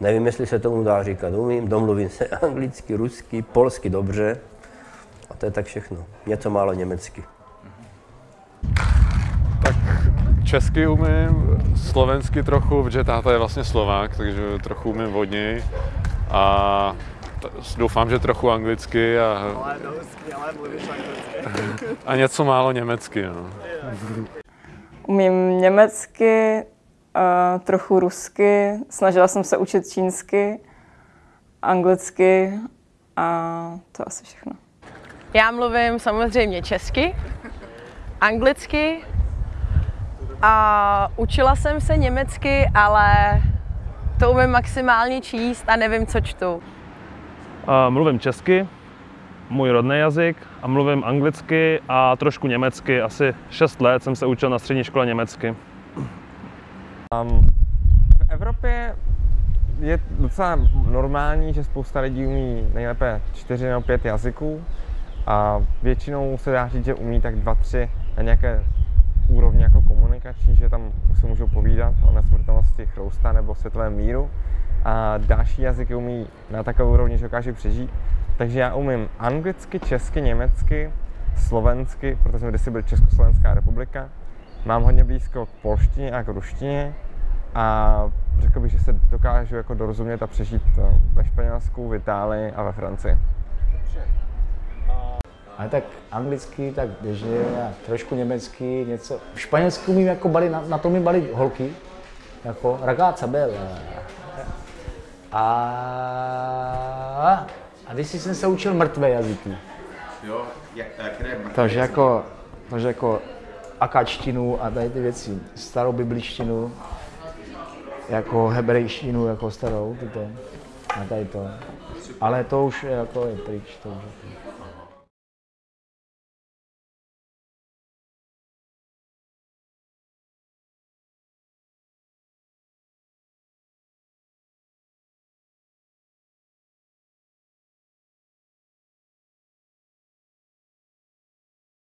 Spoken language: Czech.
Nevím, jestli se tomu dá říkat. Umím, domluvím se anglicky, rusky, polsky dobře. A to je tak všechno. Něco málo německy. Tak česky umím, slovensky trochu, protože táta je vlastně Slovák, takže trochu umím od něj. A t- doufám, že trochu anglicky a, Ale do husky, ale mluvíš anglicky. a něco málo německy. No. Umím německy, trochu rusky, snažila jsem se učit čínsky, anglicky a to asi všechno. Já mluvím samozřejmě česky, anglicky a učila jsem se německy, ale to umím maximálně číst a nevím, co čtu. A mluvím česky, můj rodný jazyk, a mluvím anglicky a trošku německy. Asi 6 let jsem se učil na střední škole německy. Um, v Evropě je docela normální, že spousta lidí umí nejlépe čtyři nebo pět jazyků a většinou se dá říct, že umí tak dva, tři na nějaké úrovni jako komunikační, že tam si můžou povídat o nesmrtelnosti chrousta nebo světovém míru a další jazyky umí na takové úrovni, že dokáže přežít. Takže já umím anglicky, česky, německy, slovensky, protože jsem kdysi byl Československá republika. Mám hodně blízko k polštině a k ruštině a řekl bych, že se dokážu jako dorozumět a přežít ve Španělsku, v Itálii a ve Francii. Ale tak anglicky, tak běžně a trošku německy, něco. V španělsku umím jako bali, na, na to mi bali holky, jako ragazza bella. A, a když jsem se učil mrtvé jazyky. Jo, jak, které Takže jako, takže jako akačtinu a tady ty věci, starou biblištinu, jako hebrejštinu, jako starou, tyto, a tady to. Ale to už jako je pryč, to už.